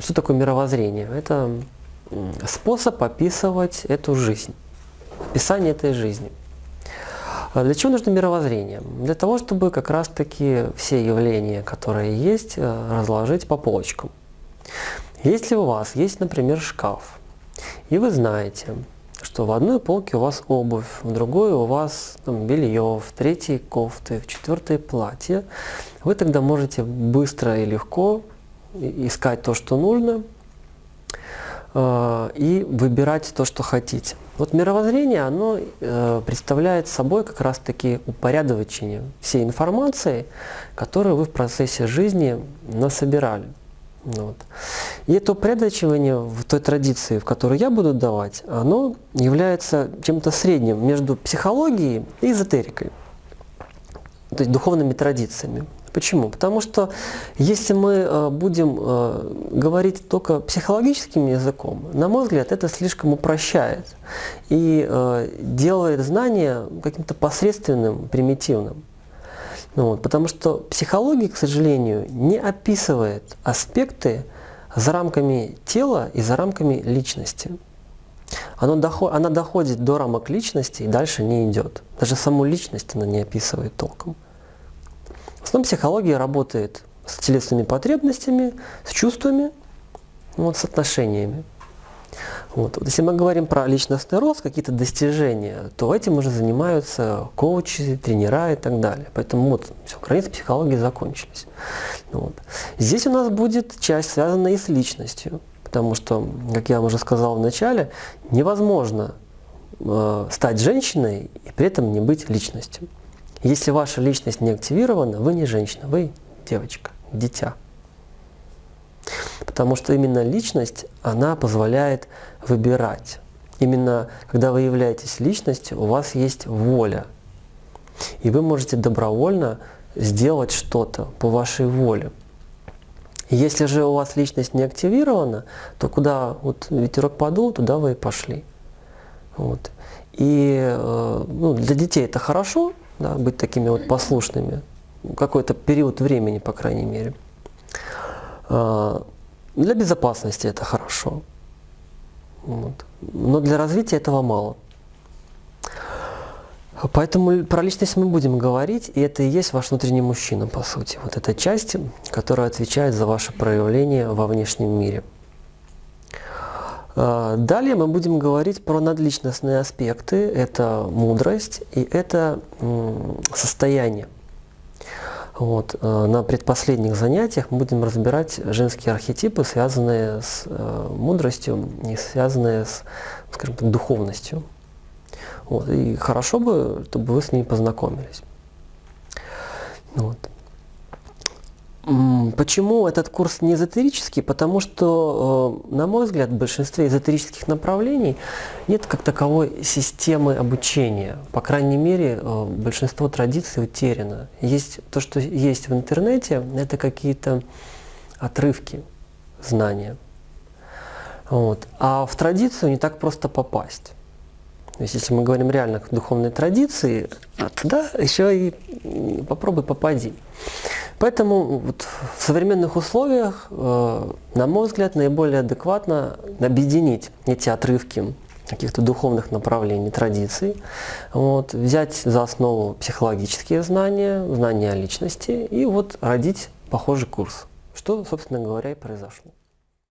что такое мировоззрение? Это способ описывать эту жизнь, описание этой жизни. А Для чего нужно мировоззрение? Для того, чтобы как раз-таки все явления, которые есть, э, разложить по полочкам. Если у вас есть, например, шкаф, и вы знаете, что в одной полке у вас обувь, в другой у вас там, белье, в третьей кофты, в четвертой платье, вы тогда можете быстро и легко искать то, что нужно, э, и выбирать то, что хотите. Вот мировоззрение, оно э, представляет собой как раз-таки упорядочение всей информации, которую вы в процессе жизни насобирали. Вот. И это упорядочивание в той традиции, в которую я буду давать, оно является чем-то средним между психологией и эзотерикой, то есть духовными традициями. Почему? Потому что если мы э, будем э, говорить только психологическим языком, на мой взгляд, это слишком упрощает и э, делает знание каким-то посредственным, примитивным. Ну вот, потому что психология, к сожалению, не описывает аспекты за рамками тела и за рамками личности. Оно доход, она доходит до рамок личности и дальше не идет. Даже саму личность она не описывает толком. В основном психология работает с телесными потребностями, с чувствами, вот, с отношениями. Вот. Вот Если мы говорим про личностный рост, какие-то достижения, то этим уже занимаются коучи, тренера и так далее. Поэтому вот все, границы психологии закончились. Вот. Здесь у нас будет часть, связанная и с личностью. Потому что, как я вам уже сказал в начале, невозможно э, стать женщиной и при этом не быть личностью. Если ваша личность не активирована, вы не женщина, вы девочка, дитя. Потому что именно личность, она позволяет выбирать. Именно когда вы являетесь личностью, у вас есть воля. И вы можете добровольно сделать что-то по вашей воле. Если же у вас личность не активирована, то куда вот ветерок подул, туда вы и пошли. Вот. И э, ну, для детей это хорошо, да, быть такими вот послушными, какой-то период времени, по крайней мере. А, Для безопасности это хорошо. Вот. Но для развития этого мало. Поэтому про личность мы будем говорить, и это и есть ваш внутренний мужчина, по сути. Вот эта часть, которая отвечает за ваше проявление во внешнем мире. А, Далее мы будем говорить про надличностные аспекты. Это мудрость и это состояние. Вот. э, На предпоследних занятиях мы будем разбирать женские архетипы, связанные с э, мудростью и связанные с, скажем так, духовностью. Вот. И хорошо бы, чтобы вы с ними познакомились. Вот. Почему этот курс не эзотерический? Потому что, э, на мой взгляд, в большинстве эзотерических направлений нет как таковой системы обучения. По крайней мере, э, большинство традиций утеряно. Есть то, что есть в интернете, это какие-то отрывки знания. Вот. А в традицию не так просто попасть. То есть, если мы говорим реально о духовной традиции, а туда еще и попробуй попади. Поэтому вот в современных условиях, э, на мой взгляд, наиболее адекватно объединить эти отрывки каких-то духовных направлений, традиций, вот, взять за основу психологические знания, знания о личности и вот родить похожий курс, что, собственно говоря, и произошло.